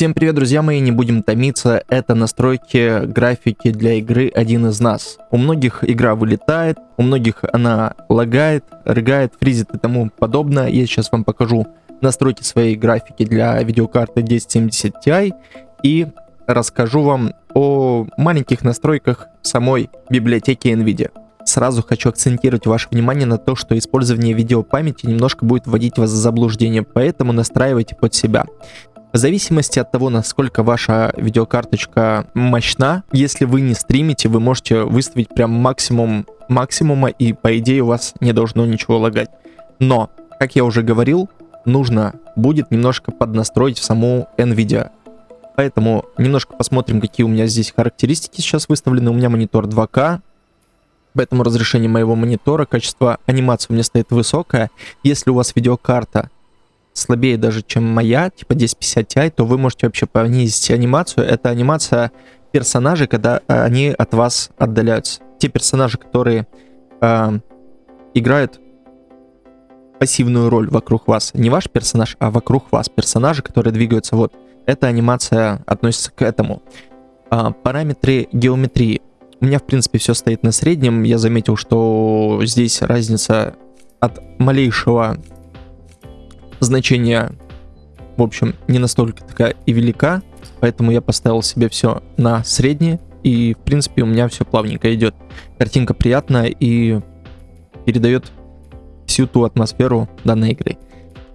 Всем привет, друзья мои, не будем томиться, это настройки графики для игры «Один из нас». У многих игра вылетает, у многих она лагает, рыгает, фризит и тому подобное. Я сейчас вам покажу настройки своей графики для видеокарты 1070 Ti и расскажу вам о маленьких настройках самой библиотеки NVIDIA. Сразу хочу акцентировать ваше внимание на то, что использование видеопамяти немножко будет вводить вас в заблуждение, поэтому настраивайте под себя. В зависимости от того, насколько ваша видеокарточка мощна, если вы не стримите, вы можете выставить прям максимум максимума, и по идее у вас не должно ничего лагать. Но, как я уже говорил, нужно будет немножко поднастроить саму NVIDIA. Поэтому немножко посмотрим, какие у меня здесь характеристики сейчас выставлены. У меня монитор 2К, поэтому разрешение моего монитора, качество анимации у меня стоит высокое. Если у вас видеокарта слабее даже, чем моя, типа 1050 Ti, то вы можете вообще понизить анимацию. Это анимация персонажей, когда э, они от вас отдаляются. Те персонажи, которые э, играют пассивную роль вокруг вас. Не ваш персонаж, а вокруг вас. Персонажи, которые двигаются вот. Эта анимация относится к этому. А, параметры геометрии. У меня, в принципе, все стоит на среднем. Я заметил, что здесь разница от малейшего значение, в общем, не настолько такая и велика, поэтому я поставил себе все на среднее, и, в принципе, у меня все плавненько идет. Картинка приятная и передает всю ту атмосферу данной игры.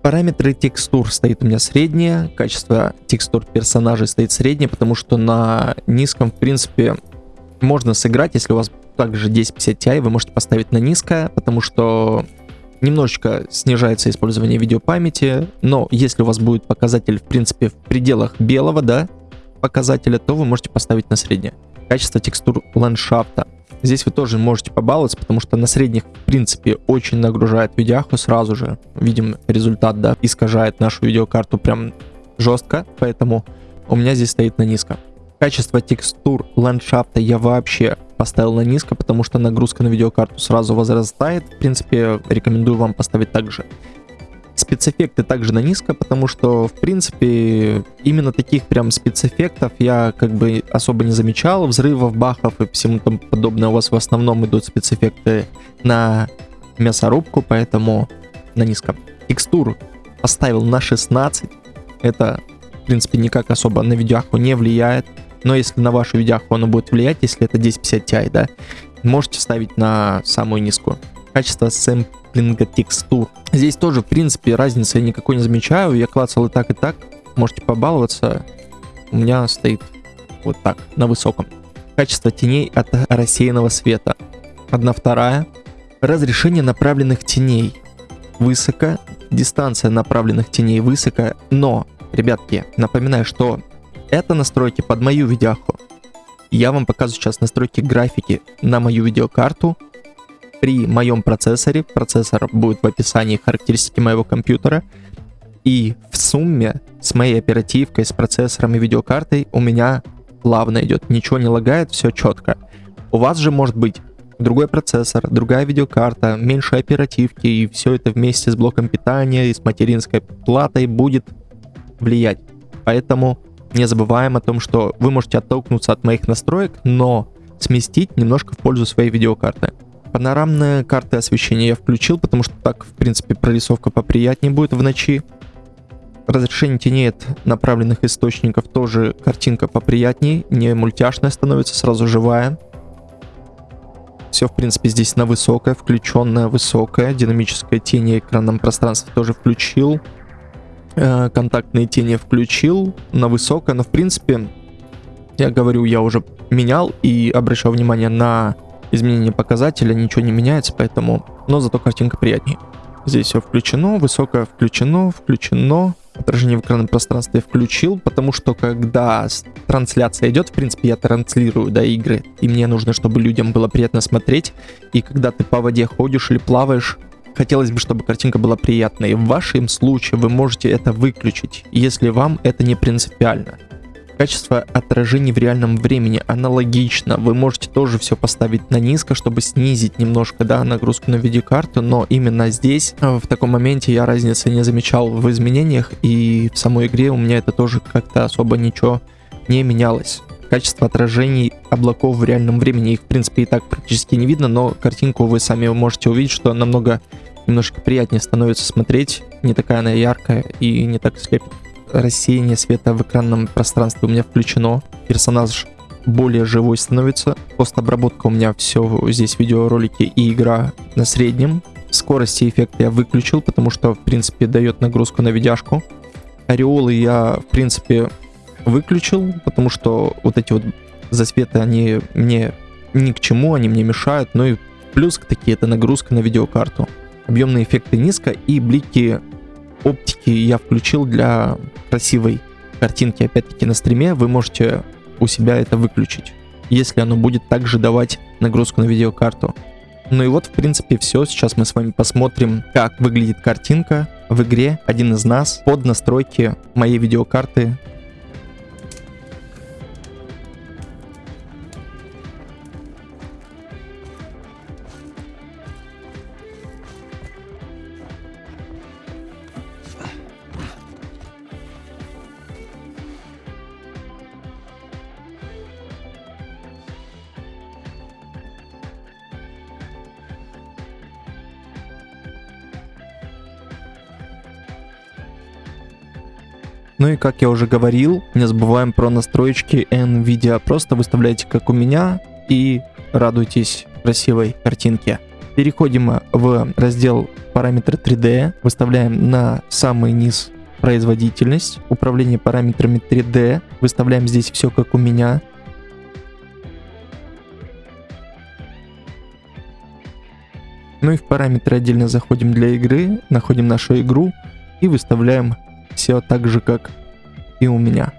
Параметры текстур стоит у меня среднее, качество текстур персонажей стоит среднее, потому что на низком, в принципе, можно сыграть, если у вас также 1050 Ti, вы можете поставить на низкое, потому что немножечко снижается использование видеопамяти, но если у вас будет показатель, в принципе, в пределах белого, да, показателя, то вы можете поставить на среднее. Качество текстур ландшафта. Здесь вы тоже можете побаловаться, потому что на средних, в принципе, очень нагружает видяху сразу же. Видим результат, да, искажает нашу видеокарту прям жестко, поэтому у меня здесь стоит на низко. Качество текстур ландшафта я вообще поставил на низко, потому что нагрузка на видеокарту сразу возрастает. В принципе, рекомендую вам поставить также. Спецэффекты также на низко, потому что, в принципе, именно таких прям спецэффектов я как бы особо не замечал. Взрывов, бахов и всему тому подобное у вас в основном идут спецэффекты на мясорубку, поэтому на низко. Текстур поставил на 16. Это, в принципе, никак особо на видеоху не влияет но если на вашу видяху оно будет влиять, если это 1050 Ti, да, можете ставить на самую низкую. Качество сэмплинга текстур. Здесь тоже, в принципе, разницы я никакой не замечаю. Я клацал и так, и так. Можете побаловаться. У меня стоит вот так, на высоком. Качество теней от рассеянного света. Одна вторая. Разрешение направленных теней. Высоко. Дистанция направленных теней высоко. Но, ребятки, напоминаю, что это настройки под мою видяху. Я вам показываю сейчас настройки графики на мою видеокарту при моем процессоре. Процессор будет в описании характеристики моего компьютера. И в сумме с моей оперативкой, с процессором и видеокартой у меня плавно идет. Ничего не лагает, все четко. У вас же может быть другой процессор, другая видеокарта, меньше оперативки, и все это вместе с блоком питания и с материнской платой будет влиять. Поэтому не забываем о том, что вы можете оттолкнуться от моих настроек, но сместить немножко в пользу своей видеокарты. Панорамные карты освещения я включил, потому что так, в принципе, прорисовка поприятнее будет в ночи. Разрешение теней от направленных источников тоже картинка поприятнее, не мультяшная становится, сразу живая. Все, в принципе, здесь на высокое, включенное высокое. Динамическое тени экранном пространстве тоже включил. Э, контактные тени включил на высокое, но в принципе, я говорю, я уже менял и обращал внимание на изменение показателя, ничего не меняется, поэтому, но зато картинка приятнее. Здесь все включено, высокое включено, включено, отражение в экранном пространстве включил, потому что когда трансляция идет, в принципе, я транслирую, да, игры, и мне нужно, чтобы людям было приятно смотреть, и когда ты по воде ходишь или плаваешь, хотелось бы, чтобы картинка была приятной. В вашем случае вы можете это выключить, если вам это не принципиально. Качество отражений в реальном времени аналогично. Вы можете тоже все поставить на низко, чтобы снизить немножко да, нагрузку на видеокарту, но именно здесь, э, в таком моменте, я разницы не замечал в изменениях, и в самой игре у меня это тоже как-то особо ничего не менялось. Качество отражений облаков в реальном времени, их в принципе и так практически не видно, но картинку вы сами можете увидеть, что намного немножко приятнее становится смотреть, не такая она яркая и не так слепит рассеяние света в экранном пространстве у меня включено. Персонаж более живой становится. Постобработка у меня все здесь видеоролики и игра на среднем. Скорости эффекта я выключил, потому что, в принципе, дает нагрузку на видяшку. Ореолы я, в принципе, выключил, потому что вот эти вот засветы, они мне ни к чему, они мне мешают. Ну и плюс к такие, это нагрузка на видеокарту. Объемные эффекты низко и блики оптики я включил для красивой картинки, опять-таки, на стриме. Вы можете у себя это выключить, если оно будет также давать нагрузку на видеокарту. Ну и вот, в принципе, все. Сейчас мы с вами посмотрим, как выглядит картинка в игре «Один из нас» под настройки моей видеокарты Ну и как я уже говорил, не забываем про настроечки NVIDIA. Просто выставляйте как у меня и радуйтесь красивой картинке. Переходим в раздел параметры 3D, выставляем на самый низ производительность, управление параметрами 3D, выставляем здесь все как у меня. Ну и в параметры отдельно заходим для игры, находим нашу игру и выставляем все так же, как и у меня.